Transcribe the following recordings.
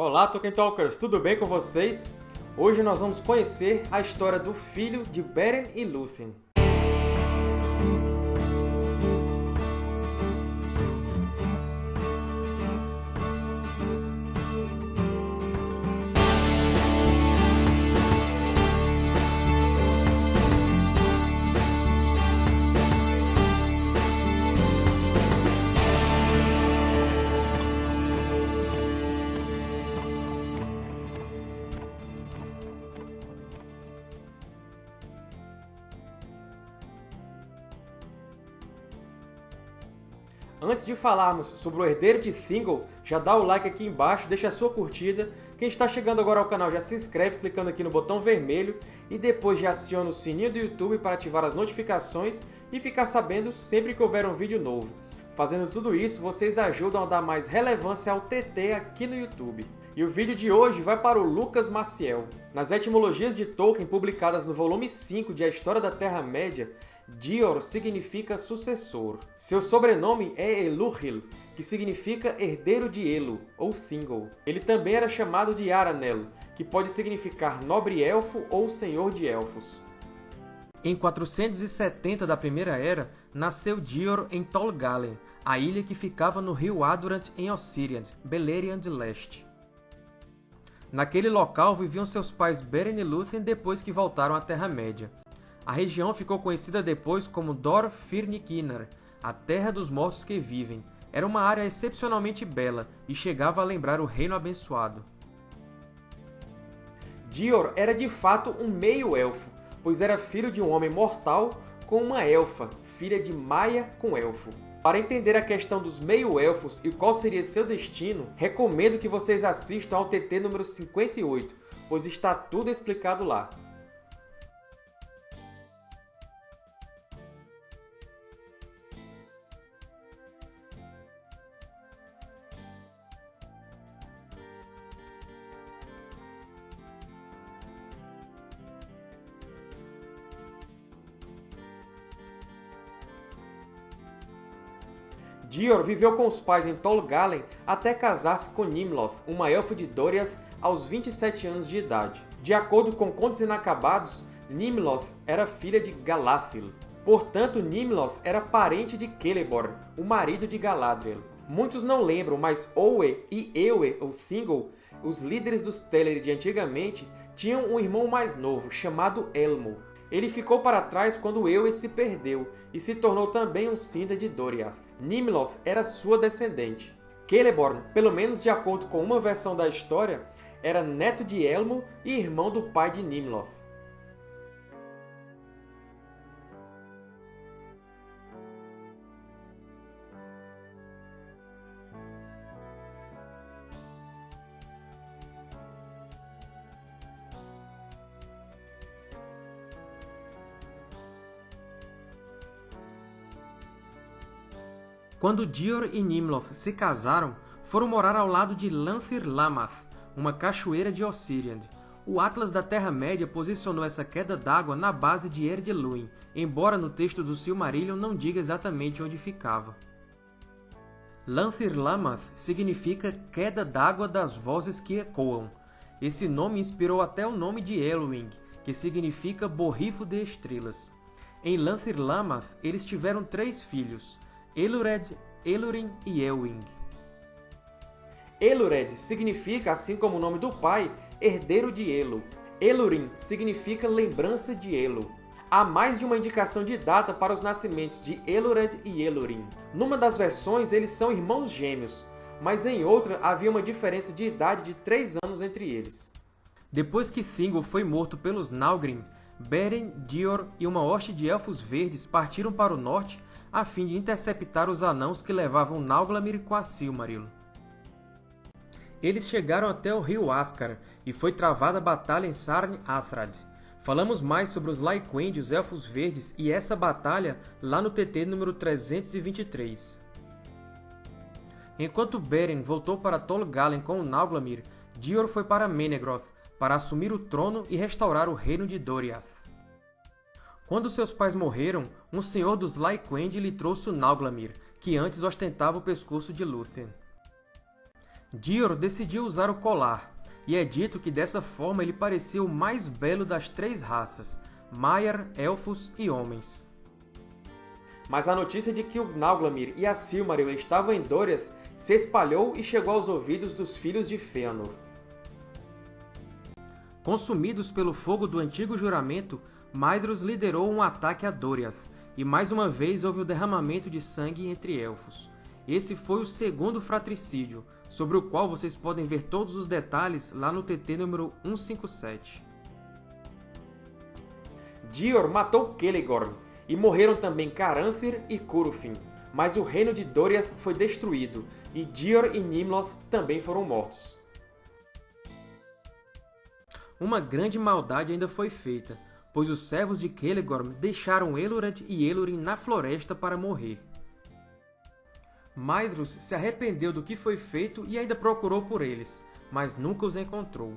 Olá, Tolkien Talkers! Tudo bem com vocês? Hoje nós vamos conhecer a história do filho de Beren e Lúthien. Antes de falarmos sobre o herdeiro de Thingol, já dá o like aqui embaixo, deixa a sua curtida. Quem está chegando agora ao canal já se inscreve clicando aqui no botão vermelho e depois já aciona o sininho do YouTube para ativar as notificações e ficar sabendo sempre que houver um vídeo novo. Fazendo tudo isso, vocês ajudam a dar mais relevância ao TT aqui no YouTube. E o vídeo de hoje vai para o Lucas Maciel. Nas etimologias de Tolkien publicadas no volume 5 de A História da Terra-média, Dior significa sucessor. Seu sobrenome é Eluhil, que significa herdeiro de Elo, ou Thingol. Ele também era chamado de Aranel, que pode significar nobre elfo ou senhor de elfos. Em 470 da Primeira Era, nasceu Dior em Tol Galen, a ilha que ficava no rio Adurant em Ossiriand, Beleriand Leste. Naquele local viviam seus pais Beren e Lúthien depois que voltaram à Terra-média. A região ficou conhecida depois como Dor Firnikinar, a Terra dos Mortos que Vivem. Era uma área excepcionalmente bela e chegava a lembrar o Reino Abençoado. Dior era de fato um meio-elfo, pois era filho de um homem mortal com uma elfa, filha de Maia com elfo. Para entender a questão dos meio-elfos e qual seria seu destino, recomendo que vocês assistam ao TT número 58, pois está tudo explicado lá. Dior viveu com os pais em Tol Galen até casar-se com Nimloth, uma elfa de Doriath, aos 27 anos de idade. De acordo com Contos Inacabados, Nimloth era filha de Galadhil. Portanto, Nimloth era parente de Celeborn, o marido de Galadriel. Muitos não lembram, mas Owe e Ewe, ou Thingol, os líderes dos Teleri de antigamente, tinham um irmão mais novo, chamado Elmo. Ele ficou para trás quando Ewe se perdeu e se tornou também um Sinda de Doriath. Nimloth era sua descendente. Celeborn, pelo menos de acordo com uma versão da história, era neto de Elmo e irmão do pai de Nimloth. Quando Dior e Nimloth se casaram, foram morar ao lado de Lanthir Lamath, uma cachoeira de Ossiriand. O Atlas da Terra-média posicionou essa queda d'água na base de Erdeluin, embora no texto do Silmarillion não diga exatamente onde ficava. Lanthir Lamath significa queda d'água das vozes que ecoam. Esse nome inspirou até o nome de Elwing, que significa borrifo de estrelas. Em Lanthir Lamath, eles tiveram três filhos, Elured, Elurin e Elwing. Elured significa, assim como o nome do pai, herdeiro de Elo. Elurin significa lembrança de Elo. Há mais de uma indicação de data para os nascimentos de Elured e Elurin. Numa das versões, eles são irmãos gêmeos, mas em outra havia uma diferença de idade de 3 anos entre eles. Depois que Thingol foi morto pelos Nalgrim, Beren, Dior e uma hoste de Elfos Verdes partiram para o norte a fim de interceptar os anãos que levavam Nauglamir com a Silmaril. Eles chegaram até o rio Ascar e foi travada a batalha em Sarn Athrad. Falamos mais sobre os Lyquend e os Elfos Verdes e essa batalha lá no TT número 323. Enquanto Beren voltou para Tol Galen com o Nauglamir, Dior foi para Menegroth para assumir o trono e restaurar o reino de Doriath. Quando seus pais morreram, um senhor dos Lyquend lhe trouxe o Nauglamir, que antes ostentava o pescoço de Lúthien. Dior decidiu usar o colar, e é dito que dessa forma ele parecia o mais belo das três raças, Maiar, Elfos e Homens. Mas a notícia de que o Nauglamir e a Silmaril estavam em Doriath se espalhou e chegou aos ouvidos dos filhos de Fëanor. Consumidos pelo fogo do antigo juramento, Maedhros liderou um ataque a Doriath, e mais uma vez houve o derramamento de sangue entre Elfos. Esse foi o segundo fratricídio, sobre o qual vocês podem ver todos os detalhes lá no TT número 157. Dior matou Celegorm, e morreram também Caranthir e Curufin. Mas o reino de Doriath foi destruído, e Dior e Nimloth também foram mortos. Uma grande maldade ainda foi feita, pois os servos de Celegorm deixaram Elrond e Elurin na floresta para morrer. Maedhros se arrependeu do que foi feito e ainda procurou por eles, mas nunca os encontrou.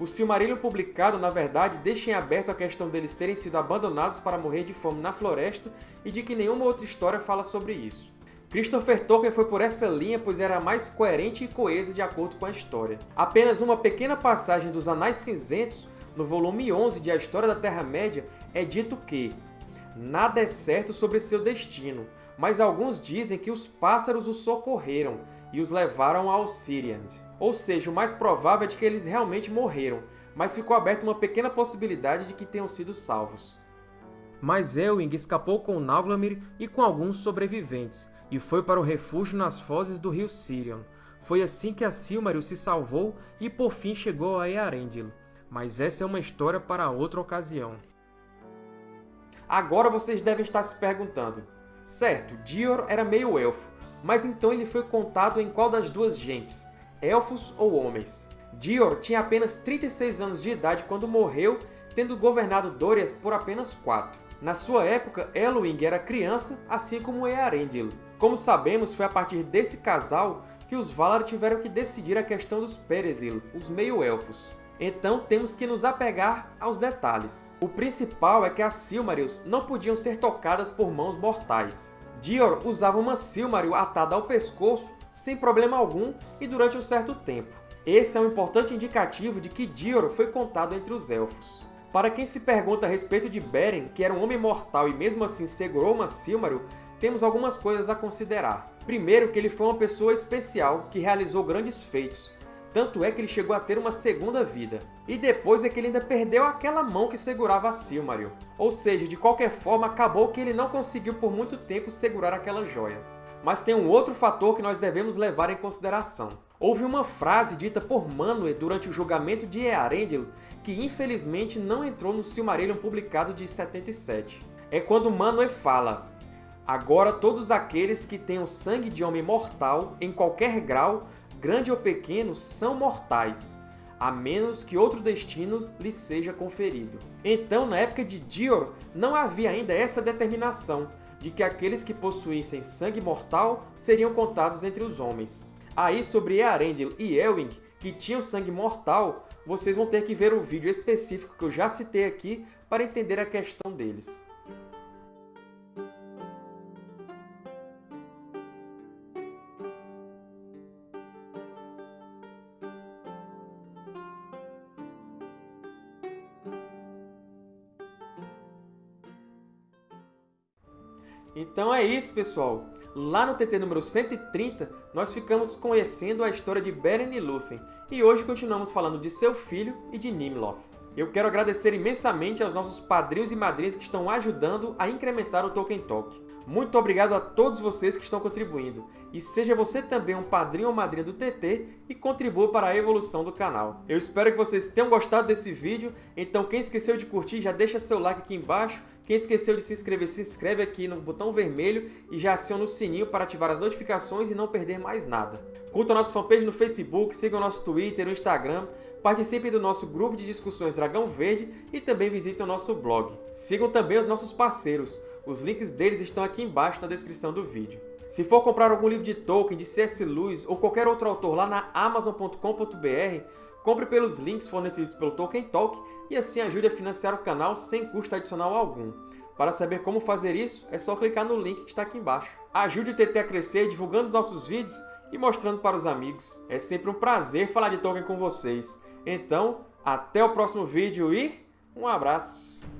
O Silmarillion publicado, na verdade, deixa em aberto a questão deles terem sido abandonados para morrer de fome na floresta e de que nenhuma outra história fala sobre isso. Christopher Tolkien foi por essa linha, pois era mais coerente e coesa de acordo com a história. Apenas uma pequena passagem dos Anais Cinzentos, no volume 11 de A História da Terra-média, é dito que Nada é certo sobre seu destino, mas alguns dizem que os pássaros os socorreram e os levaram a Alciriand. Ou seja, o mais provável é de que eles realmente morreram, mas ficou aberta uma pequena possibilidade de que tenham sido salvos. Mas Elwing escapou com Nauglamir e com alguns sobreviventes, e foi para o refúgio nas fozes do rio Sirion. Foi assim que a Silmaril se salvou e por fim chegou a Earendil. Mas essa é uma história para outra ocasião. Agora vocês devem estar se perguntando, certo, Dior era meio elfo, mas então ele foi contado em qual das duas gentes, elfos ou homens? Dior tinha apenas 36 anos de idade quando morreu, tendo governado Doriath por apenas 4. Na sua época, Elwing era criança, assim como Earendil. Como sabemos, foi a partir desse casal que os Valar tiveram que decidir a questão dos Perethil, os meio-elfos. Então temos que nos apegar aos detalhes. O principal é que as Silmarils não podiam ser tocadas por mãos mortais. Dior usava uma Silmaril atada ao pescoço sem problema algum e durante um certo tempo. Esse é um importante indicativo de que Dior foi contado entre os Elfos. Para quem se pergunta a respeito de Beren, que era um homem mortal e mesmo assim segurou uma Silmaril, temos algumas coisas a considerar. Primeiro, que ele foi uma pessoa especial que realizou grandes feitos, tanto é que ele chegou a ter uma segunda vida. E depois é que ele ainda perdeu aquela mão que segurava a Silmaril. Ou seja, de qualquer forma, acabou que ele não conseguiu por muito tempo segurar aquela joia. Mas tem um outro fator que nós devemos levar em consideração. Houve uma frase dita por Manwë durante o julgamento de Earendil que infelizmente não entrou no Silmarillion publicado de 77. É quando Manwë fala Agora todos aqueles que o sangue de homem mortal, em qualquer grau, grande ou pequeno, são mortais, a menos que outro destino lhes seja conferido. Então, na época de Dior, não havia ainda essa determinação de que aqueles que possuíssem sangue mortal seriam contados entre os homens. Aí, sobre Earendil e Elwing, que tinham sangue mortal, vocês vão ter que ver o vídeo específico que eu já citei aqui para entender a questão deles. Então é isso, pessoal! Lá no TT número 130, nós ficamos conhecendo a história de Beren e Lúthien, e hoje continuamos falando de seu filho e de Nimloth. Eu quero agradecer imensamente aos nossos padrinhos e madrinhas que estão ajudando a incrementar o Tolkien Talk. Muito obrigado a todos vocês que estão contribuindo. E seja você também um padrinho ou madrinha do TT e contribua para a evolução do canal. Eu espero que vocês tenham gostado desse vídeo, então quem esqueceu de curtir já deixa seu like aqui embaixo, quem esqueceu de se inscrever, se inscreve aqui no botão vermelho e já aciona o sininho para ativar as notificações e não perder mais nada. Curta a nossa fanpage no Facebook, siga o nosso Twitter, no Instagram, participe do nosso grupo de discussões Dragão Verde e também visite o nosso blog. Sigam também os nossos parceiros, os links deles estão aqui embaixo na descrição do vídeo. Se for comprar algum livro de Tolkien, de C.S. Lewis ou qualquer outro autor lá na Amazon.com.br, compre pelos links fornecidos pelo Tolkien Talk e assim ajude a financiar o canal sem custo adicional algum. Para saber como fazer isso, é só clicar no link que está aqui embaixo. Ajude o TT a crescer divulgando os nossos vídeos e mostrando para os amigos. É sempre um prazer falar de Tolkien com vocês. Então, até o próximo vídeo e um abraço!